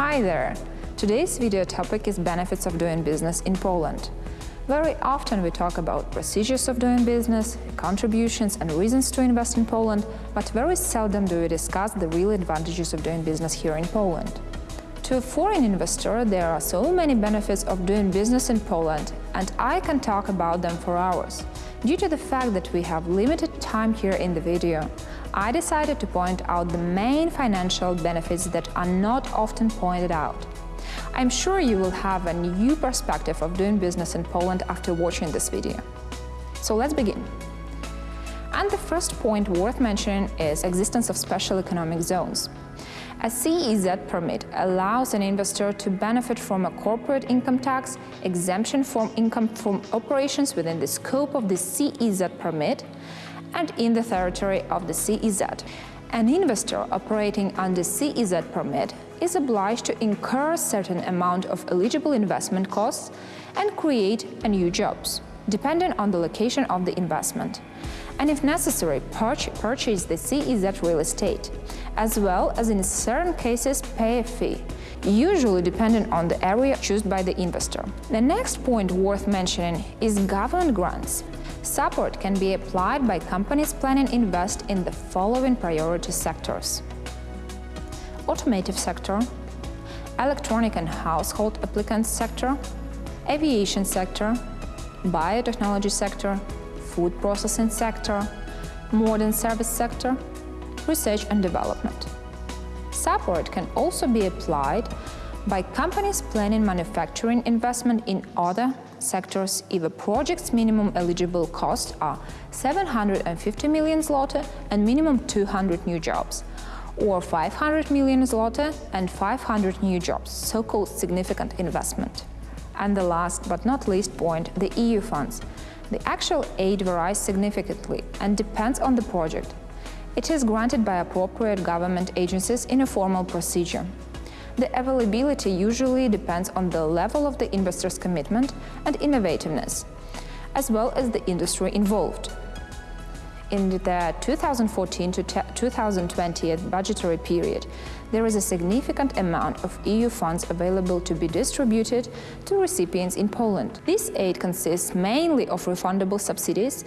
Hi there! Today's video topic is benefits of doing business in Poland. Very often we talk about procedures of doing business, contributions and reasons to invest in Poland, but very seldom do we discuss the real advantages of doing business here in Poland. To a foreign investor, there are so many benefits of doing business in Poland, and I can talk about them for hours. Due to the fact that we have limited time here in the video, I decided to point out the main financial benefits that are not often pointed out. I'm sure you will have a new perspective of doing business in Poland after watching this video. So let's begin. And the first point worth mentioning is existence of special economic zones. A CEZ permit allows an investor to benefit from a corporate income tax exemption from income from operations within the scope of the CEZ permit and in the territory of the CEZ. An investor operating under CEZ permit is obliged to incur a certain amount of eligible investment costs and create new jobs, depending on the location of the investment and if necessary, purchase the CEZ real estate, as well as in certain cases pay a fee, usually depending on the area chosen by the investor. The next point worth mentioning is government grants. Support can be applied by companies planning invest in the following priority sectors. Automotive sector, electronic and household applicants sector, aviation sector, biotechnology sector, food processing sector, modern service sector, research and development. Support can also be applied by companies planning manufacturing investment in other sectors if a project's minimum eligible costs are 750 million zloty and minimum 200 new jobs, or 500 million zloty and 500 new jobs, so-called significant investment. And the last but not least point, the EU funds. The actual aid varies significantly and depends on the project. It is granted by appropriate government agencies in a formal procedure. The availability usually depends on the level of the investor's commitment and innovativeness, as well as the industry involved. In the 2014 to 2020 budgetary period, there is a significant amount of EU funds available to be distributed to recipients in Poland. This aid consists mainly of refundable subsidies,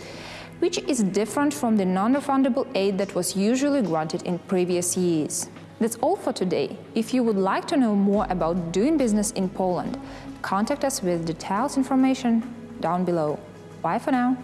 which is different from the non-refundable aid that was usually granted in previous years. That's all for today. If you would like to know more about doing business in Poland, contact us with detailed information down below. Bye for now.